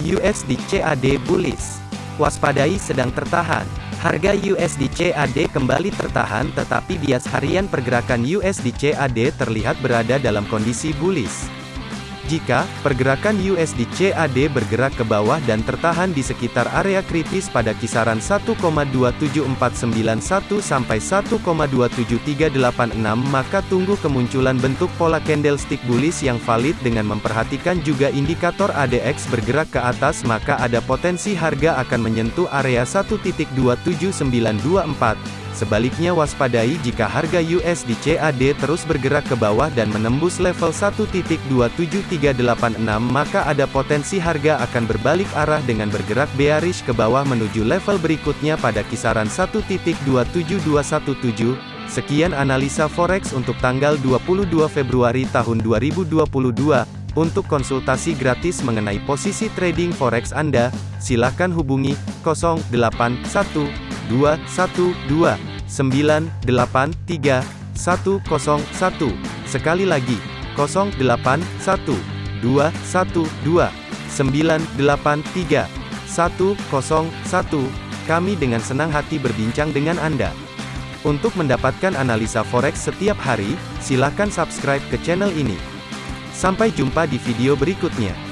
USD CAD bullish. Waspadai sedang tertahan. Harga USD CAD kembali tertahan tetapi bias harian pergerakan USD CAD terlihat berada dalam kondisi bullish. Jika pergerakan USD CAD bergerak ke bawah dan tertahan di sekitar area kritis pada kisaran 1,27491 sampai 1,27386 maka tunggu kemunculan bentuk pola candlestick bullish yang valid dengan memperhatikan juga indikator ADX bergerak ke atas maka ada potensi harga akan menyentuh area 1.27924 Sebaliknya waspadai jika harga USD CAD terus bergerak ke bawah dan menembus level 1.27386 maka ada potensi harga akan berbalik arah dengan bergerak bearish ke bawah menuju level berikutnya pada kisaran 1.27217. Sekian analisa forex untuk tanggal 22 Februari tahun 2022. Untuk konsultasi gratis mengenai posisi trading forex Anda, silakan hubungi 081212 983 101. Sekali lagi, 081 212 983 101. Kami dengan senang hati berbincang dengan Anda. Untuk mendapatkan analisa forex setiap hari, silakan subscribe ke channel ini. Sampai jumpa di video berikutnya.